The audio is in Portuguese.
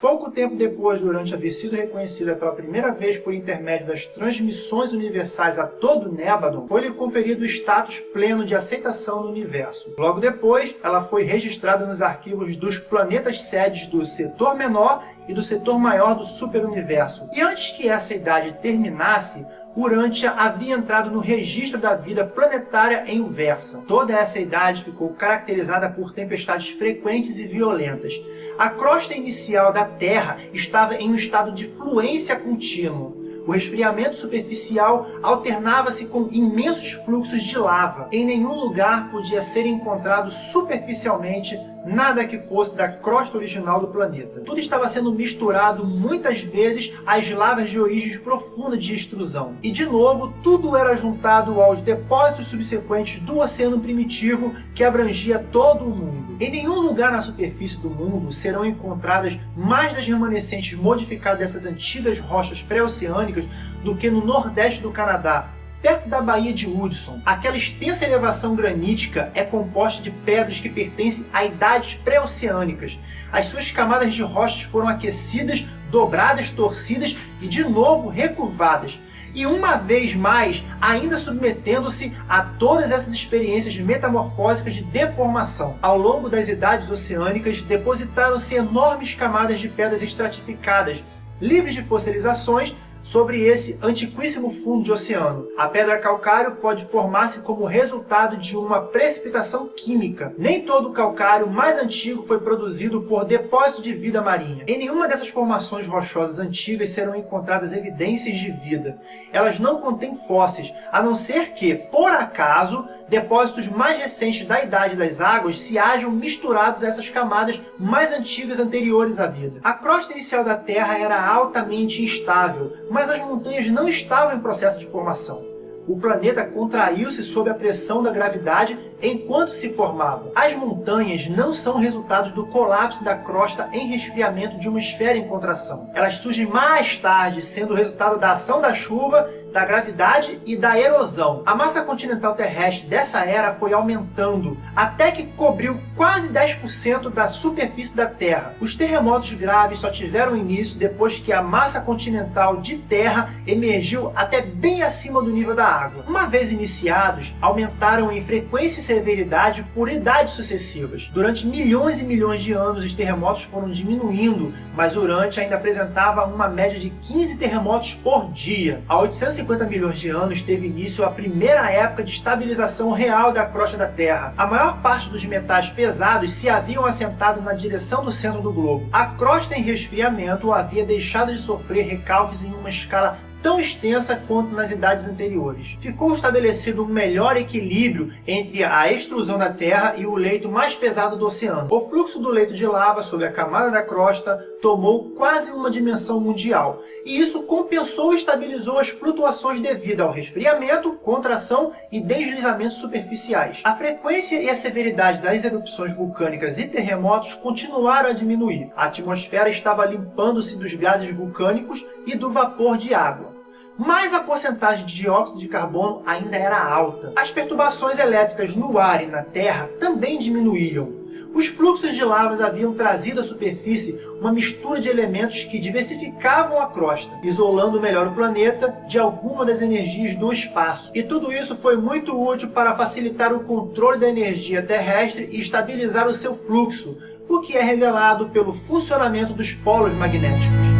Pouco tempo depois, durante haver sido reconhecida pela primeira vez por intermédio das transmissões universais a todo Nébadon, foi-lhe conferido o status pleno de aceitação no universo. Logo depois, ela foi registrada nos arquivos dos planetas sedes do setor menor e do setor maior do superuniverso. E antes que essa idade terminasse, Urântia havia entrado no registro da vida planetária em Uversa. Toda essa idade ficou caracterizada por tempestades frequentes e violentas. A crosta inicial da Terra estava em um estado de fluência contínua. O resfriamento superficial alternava-se com imensos fluxos de lava. Em nenhum lugar podia ser encontrado superficialmente nada que fosse da crosta original do planeta. Tudo estava sendo misturado muitas vezes às lavas de origens profundas de extrusão. E de novo, tudo era juntado aos depósitos subsequentes do oceano primitivo que abrangia todo o mundo. Em nenhum lugar na superfície do mundo serão encontradas mais das remanescentes modificadas dessas antigas rochas pré-oceânicas do que no nordeste do Canadá, Perto da Baía de Hudson, aquela extensa elevação granítica é composta de pedras que pertencem a idades pré-oceânicas. As suas camadas de rochas foram aquecidas, dobradas, torcidas e de novo recurvadas. E uma vez mais, ainda submetendo-se a todas essas experiências metamorfósicas de deformação. Ao longo das idades oceânicas, depositaram-se enormes camadas de pedras estratificadas, livres de fossilizações, sobre esse antiquíssimo fundo de oceano. A pedra calcário pode formar-se como resultado de uma precipitação química. Nem todo o calcário mais antigo foi produzido por depósito de vida marinha. Em nenhuma dessas formações rochosas antigas serão encontradas evidências de vida. Elas não contêm fósseis, a não ser que, por acaso, depósitos mais recentes da Idade das Águas se hajam misturados a essas camadas mais antigas anteriores à vida. A crosta inicial da Terra era altamente instável, mas as montanhas não estavam em processo de formação o planeta contraiu-se sob a pressão da gravidade enquanto se formava. As montanhas não são resultados do colapso da crosta em resfriamento de uma esfera em contração. Elas surgem mais tarde, sendo resultado da ação da chuva, da gravidade e da erosão. A massa continental terrestre dessa era foi aumentando, até que cobriu quase 10% da superfície da Terra. Os terremotos graves só tiveram início depois que a massa continental de terra emergiu até bem acima do nível da água. Uma vez iniciados, aumentaram em frequência severidade por idades sucessivas. Durante milhões e milhões de anos, os terremotos foram diminuindo, mas Urante ainda apresentava uma média de 15 terremotos por dia. Há 850 milhões de anos teve início a primeira época de estabilização real da crosta da Terra. A maior parte dos metais pesados se haviam assentado na direção do centro do globo. A crosta em resfriamento havia deixado de sofrer recalques em uma escala tão extensa quanto nas idades anteriores. Ficou estabelecido um melhor equilíbrio entre a extrusão da Terra e o leito mais pesado do oceano. O fluxo do leito de lava sobre a camada da crosta tomou quase uma dimensão mundial, e isso compensou e estabilizou as flutuações devido ao resfriamento, contração e deslizamentos superficiais. A frequência e a severidade das erupções vulcânicas e terremotos continuaram a diminuir. A atmosfera estava limpando-se dos gases vulcânicos e do vapor de água mas a porcentagem de dióxido de carbono ainda era alta. As perturbações elétricas no ar e na Terra também diminuíam. Os fluxos de lavas haviam trazido à superfície uma mistura de elementos que diversificavam a crosta, isolando melhor o planeta de alguma das energias do espaço. E tudo isso foi muito útil para facilitar o controle da energia terrestre e estabilizar o seu fluxo, o que é revelado pelo funcionamento dos polos magnéticos.